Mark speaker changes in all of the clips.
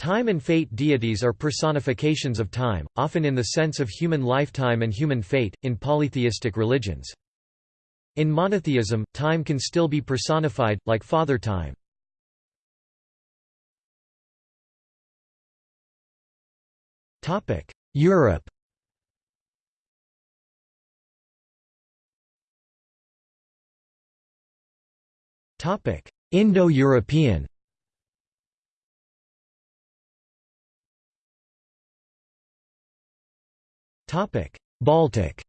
Speaker 1: Time and fate deities are personifications of time, often in the sense of human lifetime and human fate, in polytheistic religions. In monotheism, time can still be personified, like Father Time. Europe Indo-European Baltic.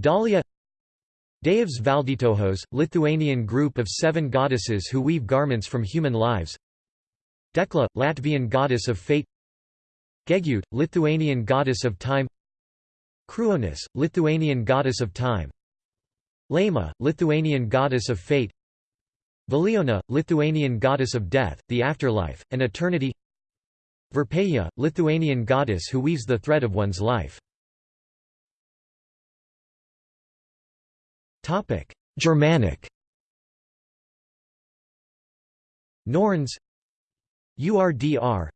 Speaker 1: Dalia Deivės Valdytojos, Lithuanian group of seven goddesses who weave garments from human lives. Dekla, Latvian goddess of fate. Gegutė, Lithuanian goddess of time. Kruonis, Lithuanian goddess of time. Laima, Lithuanian goddess of fate. Veliona, Lithuanian goddess of death, the afterlife, and eternity Verpeja, Lithuanian goddess who weaves the thread of one's life. Germanic. Norns. URDR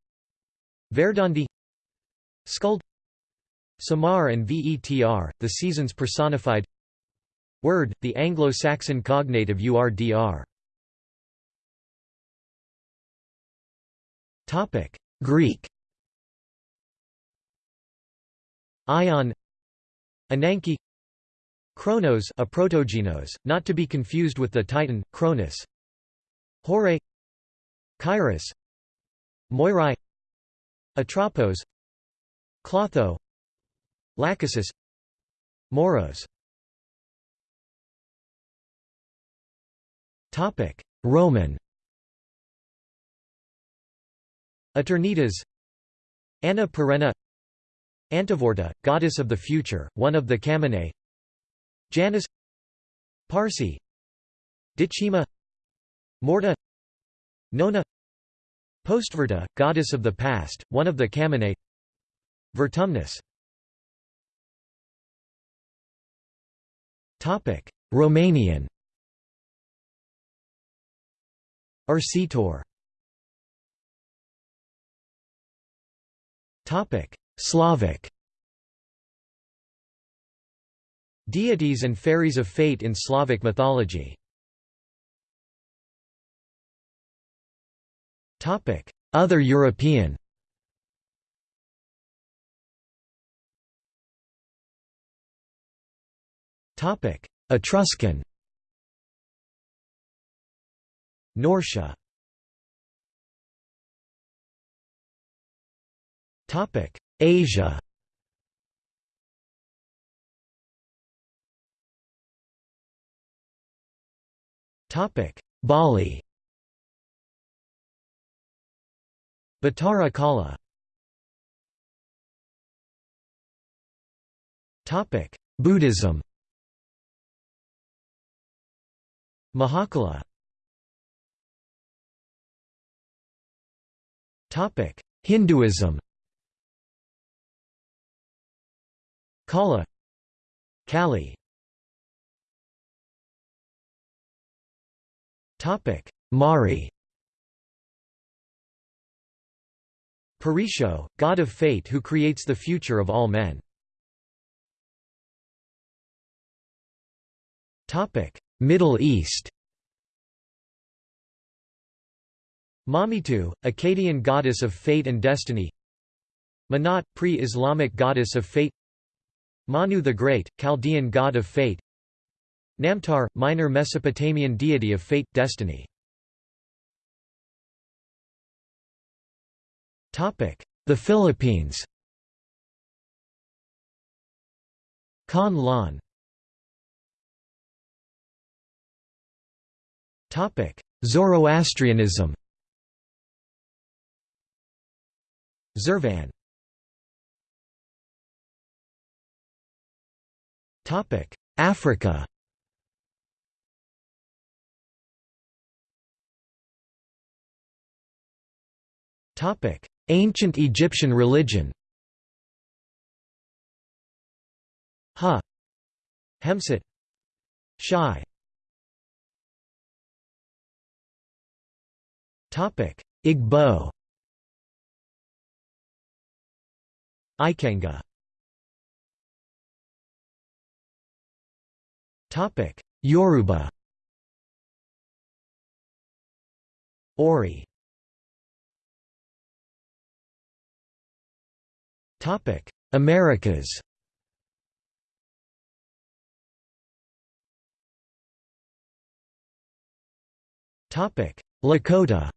Speaker 1: Verdandi Skuld. Sumarr and Vetr, the seasons personified. Wyrd, the Anglo-Saxon cognate of URDR Greek. Aion. Ananke. Chronos a protogenos, not to be confused with the Titan, Cronus Horae. Kairos. Moirai. Atropos. Clotho. Lachesis. Moros. Roman Eternitas Anna Perenna Antevorta, goddess of the future, one of the Camenae Janus Parcae Decima Morta Nona Postverta, goddess of the past, one of the Camenae Vertumnus. Romanian. Ursitoare Slavic. Deities and fairies of fate in Slavic mythology. Topic: Other European. Topic: Etruscan. Nortia Asia. Topic Bali. Batara Kala. Buddhism. Mahakala. Topic Hinduism Kala Kali. Topic Mari. Parisho, god of fate who creates the future of all men. Topic: Middle East. Mamitu, Akkadian goddess of fate and destiny. Manat, pre-Islamic goddess of fate Manu the Great, Chaldean god of fate. Namtar, minor Mesopotamian deity of fate, destiny. The Philippines. Con Lan. Zoroastrianism. Zurvan Africa. Topic. Ancient Egyptian religion. Ha. Hemsut. Shai. Igbo. Ikenga Yoruba. Ori. Topic: Americas. Topic: Lakota.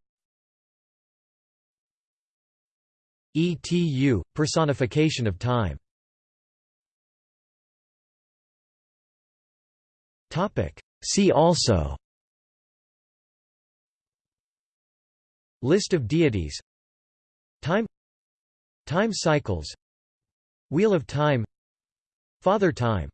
Speaker 1: ETU, personification of time See also. List of deities. Time. Time cycles. Wheel of Time. Father Time